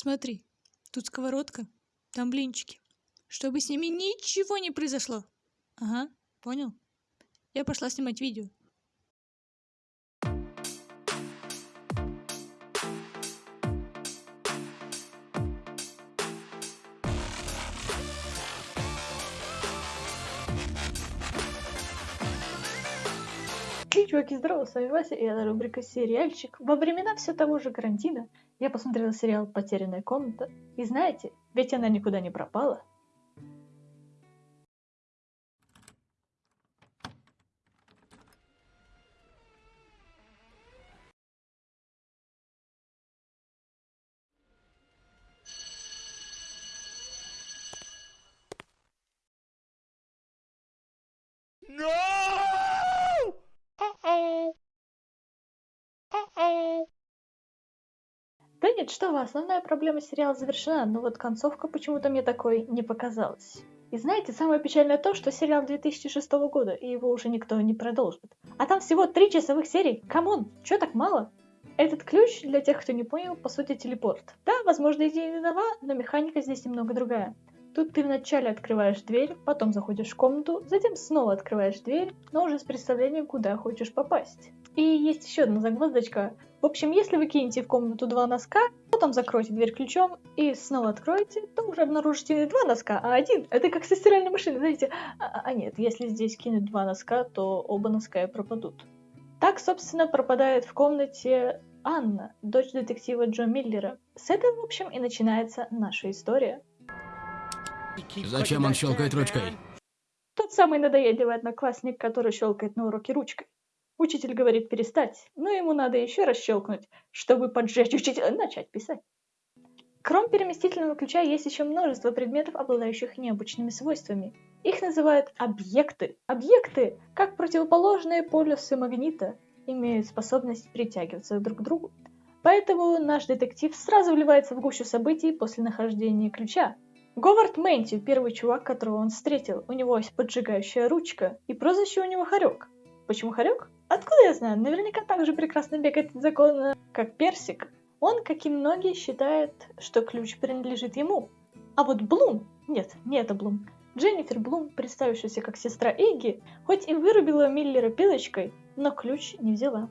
Смотри, тут сковородка, там блинчики. Чтобы с ними ничего не произошло. Ага, понял? Я пошла снимать видео. Эй, чуваки, здорово, с вами Вася, и это рубрика «Сериальчик». Во времена все того же карантина я посмотрела сериал «Потерянная комната». И знаете, ведь она никуда не пропала. No! Uh-oh. Uh-oh. Да нет, что вы, основная проблема сериала завершена, но вот концовка почему-то мне такой не показалась. И знаете, самое печальное то, что сериал 2006 года, и его уже никто не продолжит. А там всего три часовых серий. Come on, чё так мало? Этот ключ, для тех, кто не понял, по сути телепорт. Да, возможно, идея не нова, но механика здесь немного другая. Тут ты вначале открываешь дверь, потом заходишь в комнату, затем снова открываешь дверь, но уже с представлением, куда хочешь попасть. И есть еще одна загвоздочка. В общем, если вы кинете в комнату два носка, потом закроете дверь ключом и снова откроете, то уже обнаружите не два носка, а один. Это как со стиральной машиной, знаете. А, а нет, если здесь кинуть два носка, то оба носка и пропадут. Так, собственно, пропадает в комнате Анна, дочь детектива Джо Миллера. С этого, в общем, и начинается наша история. Зачем он щелкает ручкой? Тот самый надоедливый одноклассник, который щелкает на уроке ручкой. Учитель говорит перестать, но ему надо еще раз щелкнуть, чтобы поджечь учителя начать писать. Кроме переместительного ключа есть еще множество предметов, обладающих необычными свойствами. Их называют объекты. Объекты, как противоположные полюсы магнита, имеют способность притягиваться друг к другу. Поэтому наш детектив сразу вливается в гущу событий после нахождения ключа, Говард Мэнти, первый чувак, которого он встретил. У него есть поджигающая ручка, и прозвище у него Хорек. Почему Хорек? Откуда я знаю? Наверняка так же прекрасно бегает закон, как Персик. Он, как и многие, считает, что ключ принадлежит ему. А вот Блум... Нет, не это Блум. Дженнифер Блум, представившаяся как сестра Игги, хоть и вырубила Миллера пилочкой, но ключ не взяла.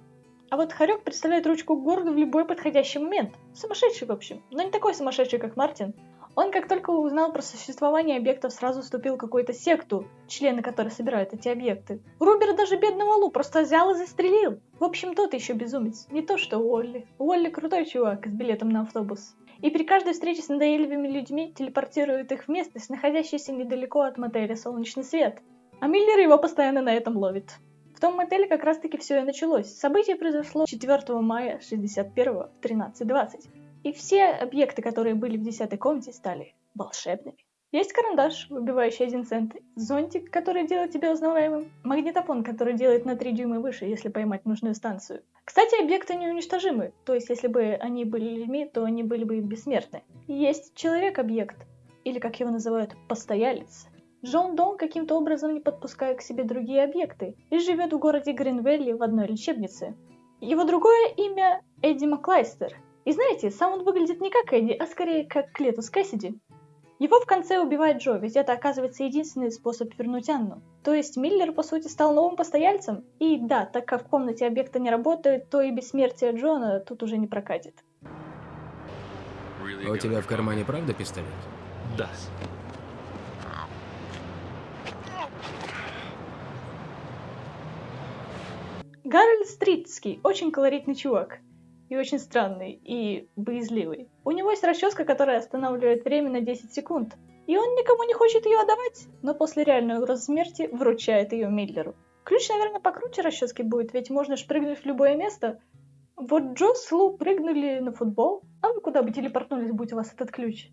А вот Харек представляет ручку к городу в любой подходящий момент. Сумасшедший, в общем. Но не такой сумасшедший, как Мартин. Он, как только узнал про существование объектов, сразу вступил в какую-то секту, члены которой собирают эти объекты. Рубер даже бедного Лу просто взял и застрелил. В общем, тот еще безумец. Не то что Уолли. Уолли крутой чувак с билетом на автобус. И при каждой встрече с надоедливыми людьми телепортирует их в местность, находящуюся недалеко от мотеля «Солнечный свет». А Миллер его постоянно на этом ловит. В том мотеле как раз таки все и началось. Событие произошло 4 мая 61 в 13.20. И все объекты, которые были в десятой комнате, стали волшебными. Есть карандаш, выбивающий один цент, зонтик, который делает тебя узнаваемым, магнитофон, который делает на 3 дюйма выше, если поймать нужную станцию. Кстати, объекты неуничтожимы, то есть если бы они были людьми, то они были бы бессмертны. Есть человек-объект, или как его называют, постоялец. Джон Дон каким-то образом не подпускает к себе другие объекты и живет в городе Гринвелли в одной лечебнице. Его другое имя Эдди Маклайстер – и знаете, сам он выглядит не как Эдди, а скорее как Клетус Кэссиди. Его в конце убивает Джо, ведь это оказывается единственный способ вернуть Анну. То есть Миллер, по сути, стал новым постояльцем. И да, так как в комнате объекта не работает, то и бессмертие Джона тут уже не прокатит. У тебя в кармане правда пистолет? Да. Гарольд Стритский, очень колоритный чувак и очень странный, и боязливый. У него есть расческа, которая останавливает время на 10 секунд. И он никому не хочет ее отдавать, но после реальной угрозы смерти вручает ее Миллеру. Ключ, наверное, покруче расчески будет, ведь можно шпрыгнуть в любое место. Вот Джо с Лу прыгнули на футбол, а вы куда бы телепортнулись, будь у вас этот ключ?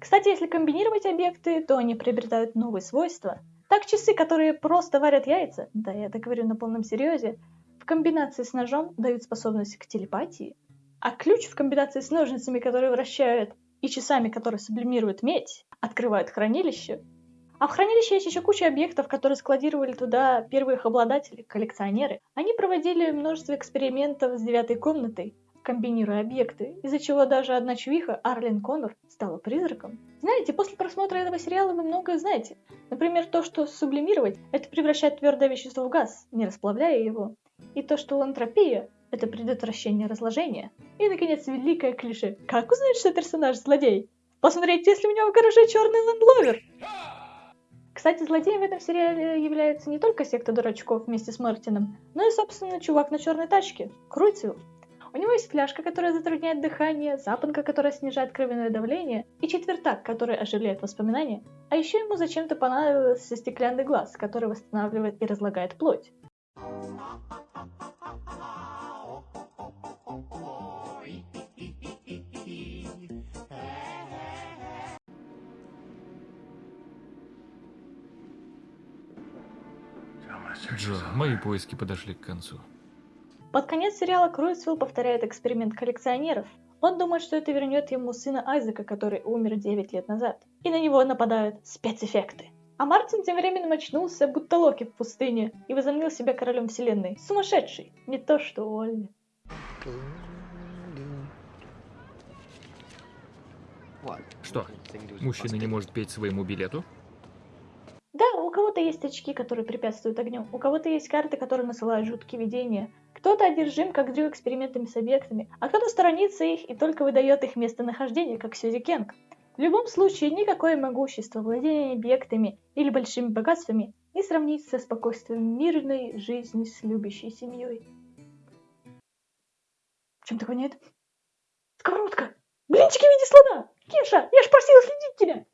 Кстати, если комбинировать объекты, то они приобретают новые свойства. Так часы, которые просто варят яйца, да я это говорю на полном серьезе, в комбинации с ножом дают способность к телепатии, а ключ в комбинации с ножницами, которые вращают, и часами, которые сублимируют медь, открывают хранилище. А в хранилище есть еще куча объектов, которые складировали туда первые их обладатели, коллекционеры. Они проводили множество экспериментов с девятой комнатой. комбинируя объекты, из-за чего даже одна чувиха, Арлен Коннор, стала призраком. Знаете, после просмотра этого сериала вы многое знаете. Например, то, что сублимировать – это превращать твердое вещество в газ, не расплавляя его. И то, что энтропия – это предотвращение разложения. И, наконец, великое клише. Как узнать, что персонаж злодей? Посмотреть, если у него в гараже черный лендловер. Кстати, злодеем в этом сериале является не только секта дурачков вместе с Мартином, но и, собственно, чувак на черной тачке, Круйцвилл. У него есть фляжка, которая затрудняет дыхание, запонка, которая снижает кровяное давление, и четвертак, который оживляет воспоминания. А еще ему зачем-то понадобился стеклянный глаз, который восстанавливает и разлагает плоть. Джо, мои поиски подошли к концу. Под конец сериала Круисвилл повторяет эксперимент коллекционеров. Он думает, что это вернет ему сына Айзека, который умер 9 лет назад. И на него нападают спецэффекты. А Мартин тем временем очнулся, будто Локи в пустыне, и возомнил себя королем вселенной. Сумасшедший! Не то что Олли. Что, мужчина не может петь своему билету? Кого-то есть очки, которые препятствуют огню, у кого-то есть карты, которые насылают жуткие видения. Кто-то одержим, как Дрю, экспериментами с объектами, а кто-то сторонится их и только выдает их местонахождение, как Сьюзи Кенг. В любом случае, никакое могущество, владение объектами или большими богатствами не сравнится со спокойствием мирной жизни с любящей семьей. Чем так воняет? Сковородка! Блинчики в виде слона! Кеша, я ж просила следить тебя!